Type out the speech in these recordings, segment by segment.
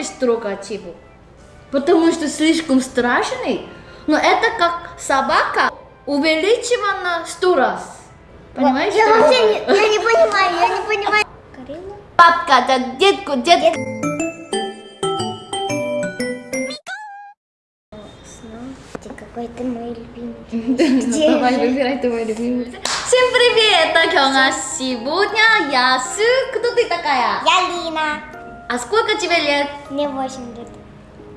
хочешь трогать его, потому что слишком страшный. Но это как собака увеличивана сто раз. Понимаешь? Я вообще не, я не понимаю, я не понимаю. Карина? Папка, да детку, детку. Смотрите, какой ты мой любимый. Ну, Давай, выбирай твой любимый. Всем привет, это Кёнга. Сегодня я с... Кто ты такая? Я Лина. А сколько тебе лет? Мне 8 лет.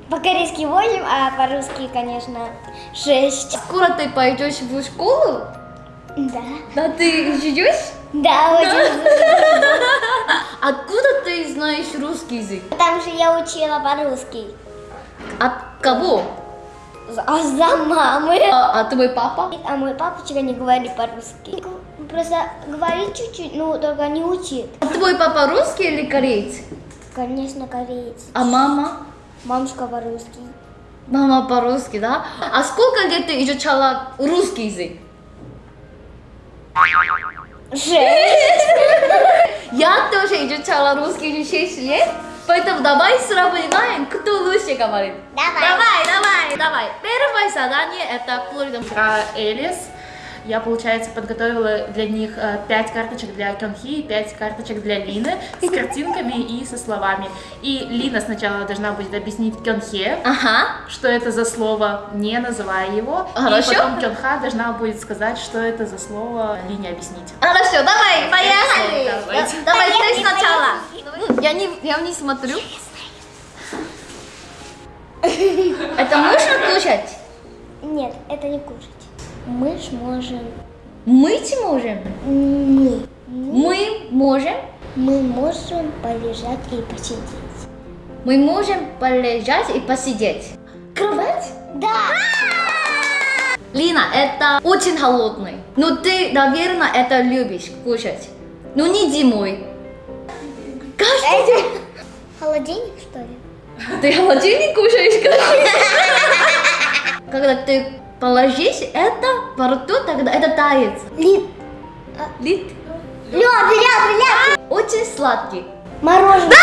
По-корейски 8, а по-русски, конечно, 6. Скоро ты пойдешь в школу? Да. Да ты живешь? Да, очень. Откуда ты знаешь русский язык? Там же я учила по-русски. От кого? А за мамы. А, а твой папа? А мой папочка не говорит по-русски. Просто говорит чуть-чуть, ну только не учит. А твой папа русский или кореец? Конечно, кореец. А мама? Мамушка по-русски. Мама по-русски, да? А сколько лет ты изучала русский язык? Шесть. Я тоже изучала русский уже 6 лет, поэтому давай сравниваем, кто лучше говорит. Давай. Давай, давай, давай. Первое задание это Флорида. Элис, я, получается, подготовила для них 5 карточек для Кёнхи и 5 карточек для Лины с картинками и со словами. И Лина сначала должна будет объяснить Кёнхе, Ага. что это за слово, не называя его. Хорошо. И потом Кёнха должна будет сказать, что это за слово Лине объяснить. Хорошо, давай, поехали. Давайте. Да- Давай ты сначала. Я не, я не смотрю. Это можно кушать? Нет, это не кушать. Мы ж можем. Мыть можем? Мы. Мы можем? Мы можем полежать и посидеть. Мы можем полежать и посидеть. Кровать? Да. Лина, это очень холодный. Но ты, наверное, это любишь кушать. Но не зимой. Каждый день. Холодильник, что ли? Ты холодильник кушаешь? Когда ты положишь это во рту, тогда это тает. Лид. Лит. Лед, лед, лед. Очень сладкий. Мороженое.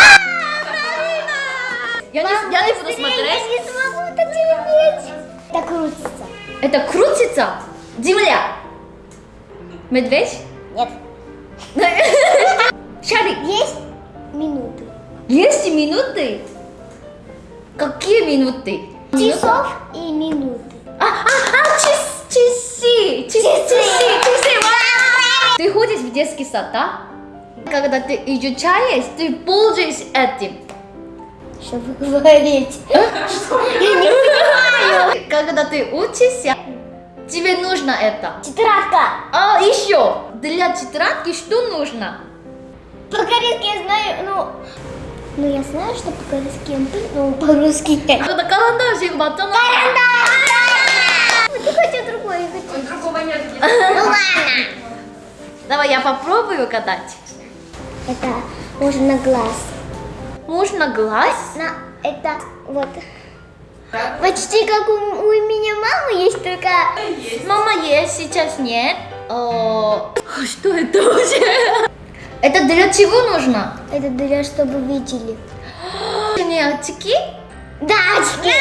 Я не, я не буду Я смотреть. не смогу это терпеть. Это крутится. Это крутится. Земля. Медведь. Нет. Шарик. Есть минуты. Есть минуты? Какие минуты? Часов и минуты. А, а, а, час, часы, часы, часы! Ты ходишь в детский сад, да? Когда ты изучаешь, ты пользуешься этим. Что вы говорите? Я не понимаю. Когда ты учишься, тебе нужно это. Тетрадка. А еще, для тетрадки что нужно? По-корейски я знаю, ну... Ну, я знаю, что по-корейски но по-русски нет. Карандашик батон. Ты хочешь другой? я хочу. Другого нет. Ну ладно. Давай я попробую катать. Это можно на глаз. Можно глаз? На, это вот. Почти как у, у меня мамы есть, только... Мама есть, сейчас нет. О, что это вообще? Это для чего нужно? Это для чтобы видели. Не очки? Да, очки.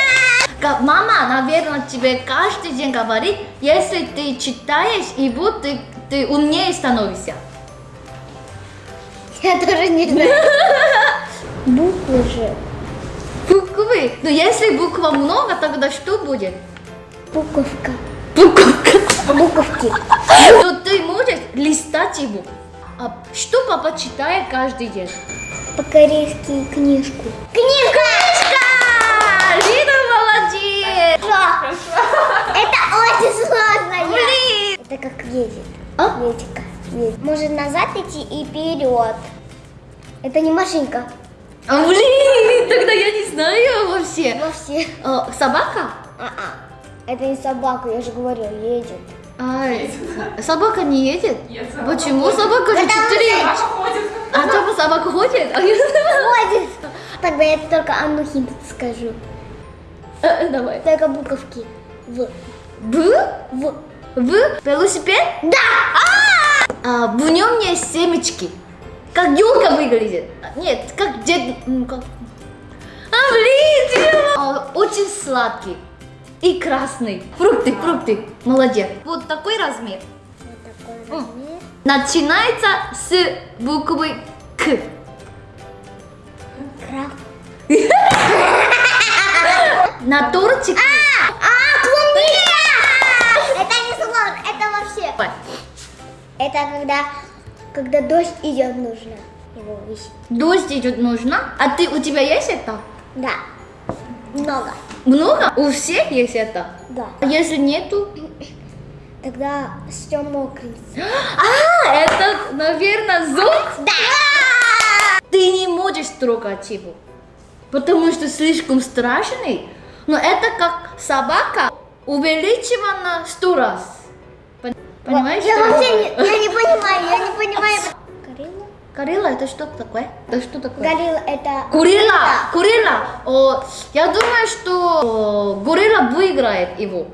Как Мама, наверное, тебе каждый день говорит, если ты читаешь его, ты, ты умнее становишься. Я тоже не знаю. Буквы же. Буквы. Но если буква много, тогда что будет? Буковка. Буковка. Буковки. Но ты можешь листать его. А что папа читает каждый день? По-корейски книжку. Книжка! Это очень сложно. Блин! Это как едет. А? Ветика. Едет. Может назад идти и вперед. Это не машинка. А, блин, тогда я не знаю вообще. Вообще. А, собака? А-а. Это не собака, я же говорю, едет. Ай, собака не едет? Нет, собака Почему собака же четыре? ходит. А там собака ходит? Ходит. Тогда я только одну хинт скажу. Э, Давай. Только буковки. В. Б? В. В? Велосипед? Да! А, в нем есть семечки. Как елка выглядит. Нет, как дед... как- А, а, очень сладкий и красный. Фрукты, фрукты. Молодец. Вот такой размер. Вот такой размер. Начинается с буквы К. Краб. На тортике. А, клубника! Это не сложно, это вообще. Это когда, когда дождь идет, нужно его висеть. Дождь идет нужно. А ты у тебя есть это? Да, много. Много? У всех есть это? Да. А если нету? Тогда все мокрый. А, это, наверное, зонт? Да! Ты не можешь трогать его, потому что слишком страшный. Но это как собака увеличивана сто раз. Пон- Понимаешь? Я вообще не, я не понимаю, я не понимаю. Горилла? Горилла это что такое? Это что такое? Горилла это... Горилла! Горилла! О, я думаю, что о, горилла выиграет его.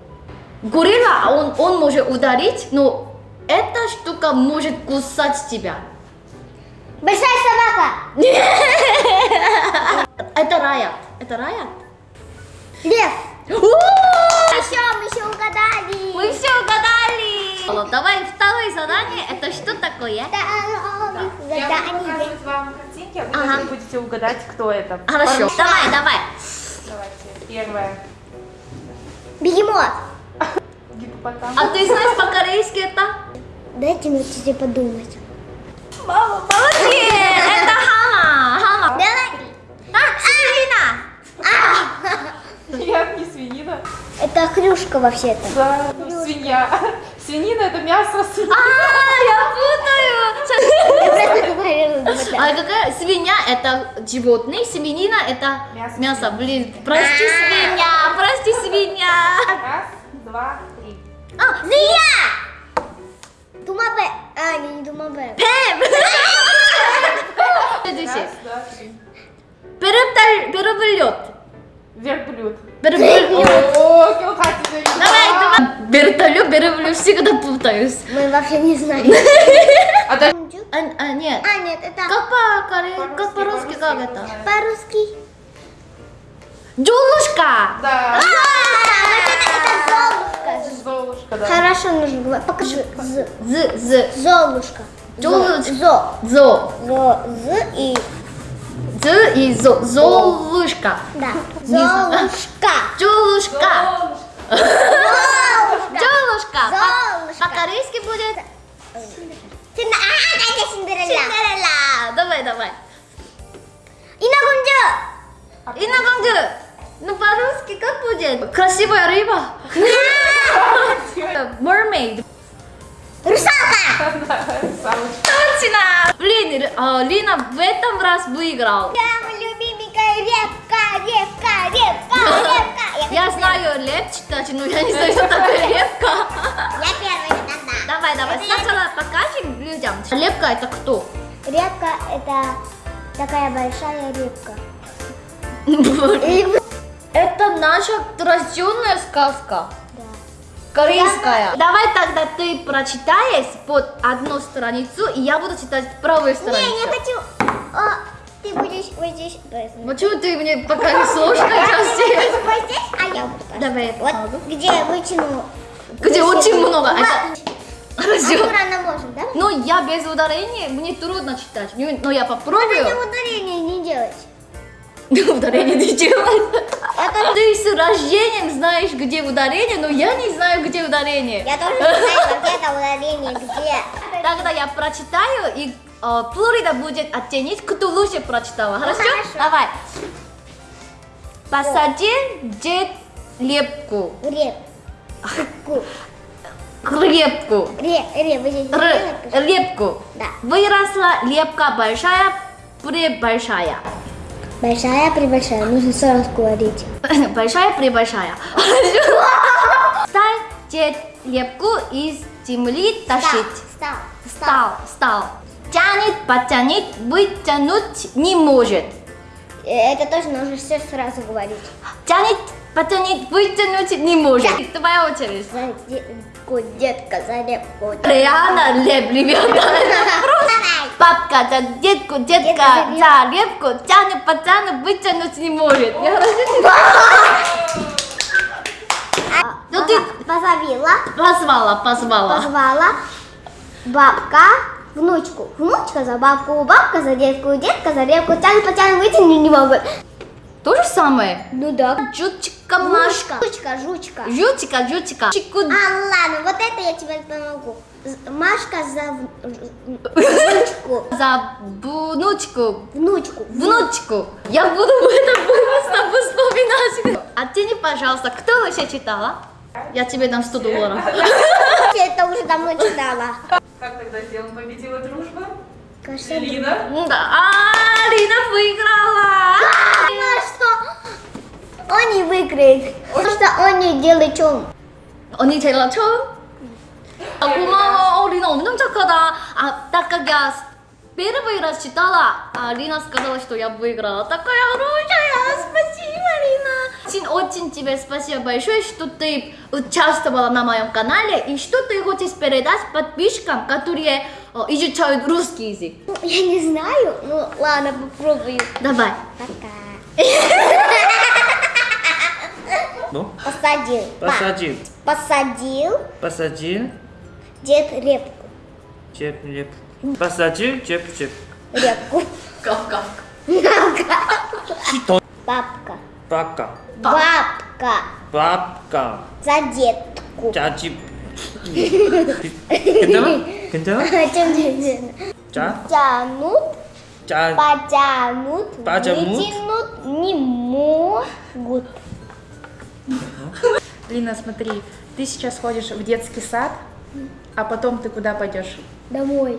Горилла, он, он может ударить, но эта штука может кусать тебя. Большая собака! Это раят. Это раят? Лев! У! Еще, мы еще угадали! Мы все угадали! Давай второе задание. Это что такое? Да, мы Я буду угадали. показывать вам картинки, а вы Ага. должны будете угадать, кто это. Хорошо. Давай, давай. Давайте. Первое. Бегемот! Гиппопотам. А ты знаешь по-корейски это? Дайте мне чуть подумать. Мама, молодец! Это Хана. Хана. Давай! А! Нет, не свинина. Это хрюшка вообще-то. Да, свинья. Свинина это мясо свиньи. А, я путаю. А какая свинья это животное, свинина это Мясо. Блин, прости свинья, прости свинья. Раз, два, три. А, змея! Думабе. А, не, не думабе. Пэм. Раз, два, три. Перепталь- Верблюд. Переплет. О, килхати Давай, давай. Вертолет, переплет, всегда путаюсь. Мы вообще не знаем. А да- А, а, нет. А, нет, это Как по-корейски, как По-русски, по-русски, как по-русски это? по-русски. Джулушка. Да. А, это Золушка. Золушка, да. Хорошо нужно говорить. Покажи. З. З, з, Золушка. Золушка. Зо. зо. Зо. З и... З и зо. Золушка. Да. Не знаю. Золушка. Джулушка. Золушка. Джулушка. Золушка. По-корейски будет Синда- А, это Синдерелла. Синдерелла. Давай, давай. Иногунджу. Инна Ну, по-русски как будет? Красивая рыба. Mermaid. Русалка. Самочка. Точно! Блин, а, Лина в этом раз выиграл. Самая любименькая репка, репка, репка, репка. Я знаю леп читать, но я не знаю, что такое лепка. Я первая, да, Давай, давай, Это я- сначала покажем людям. Лепка это кто? Репка это такая большая репка. Это наша традиционная сказка. Да. Корейская. Давай тогда ты прочитаешь под одну страницу, и я буду читать правую Не, страницу. не хочу. О, ты будешь вот здесь. Почему ты мне покажешь сложные части? Вот здесь, а я буду. Давай я Вот где вытяну. Где очень много. Вот. Это- Хорошо. Аккуратно можем, да? Но я без ударения, мне трудно читать. Ну, Но я Это попробую. ударение не делать. Ударение не делать. Ты с рождением знаешь, где ударение, но я не знаю, где ударение. Я тоже не знаю, где это ударение, где. Тогда я прочитаю, и э, Флорида будет оценить, кто лучше прочитала. Хорошо? хорошо. Давай. Посади дед лепку. Репку. Лепку. Лепку. Да. Выросла лепка большая, пребольшая. Большая, пребольшая. Нужно сразу говорить. Большая, пребольшая. Дед лепку из земли тащить. Стал. Стал, стал. Тянет, потянет, вытянуть не может. Э, Это тоже нужно все сразу говорить. Тянет, потянет, вытянуть не может. Твоя очередь. За детку, детка, за репку. Реально леп, ребята. Папка за детку, детка за репку, тянет пацана, вытянуть не может. Ну ты Позовила, позвала, позвала. позвала бабка внучку. Внучка за бабку, бабка за детку, детка за репку. Тяну, потяну, вытяну не могу. То же самое. Ну да. Жучка, Машка. Жучка, жучка. Жучка, жучка. Чику. А, ладно, вот это я тебе помогу. Машка за внучку. За внучку. Внучку. Внучку. Я буду это быстро вспоминать. А Оттяни, пожалуйста, кто вообще читала? Я тебе дам 100 долларов. Я это уже давно читала. Как тогда сделан победила дружба? Кажется, Лина? Да. А, выиграла! Потому что он не выиграет. Потому что он не делает чем. Он не делает чем? 아, 고마워. 어, 리나 엄청 착하다. А так как я с первый раз читала, а Лина сказала, что я выиграла. Такая хорошая. Спасибо, Лина. Очень, очень тебе спасибо большое, что ты участвовала на моем канале и что ты хочешь передать подписчикам, которые э, изучают русский язык. Ну, я не знаю. Ну, ладно, попробую. Давай. Пока. Ну, Посадил. Па- посадил, Посадил посадил, Дед репку. Чеп реп. посадил чеп чеп. Репку. Кав папка, папка, Бабка. Бабка. Бабка. Бабка. За детку. Чачи. Кентава? Кентава? Ча? Тянут. Ча. Потянут. Потянут. Вытянут. Не могут. Лина, смотри, ты сейчас ходишь в детский сад, а потом ты куда пойдешь? Домой.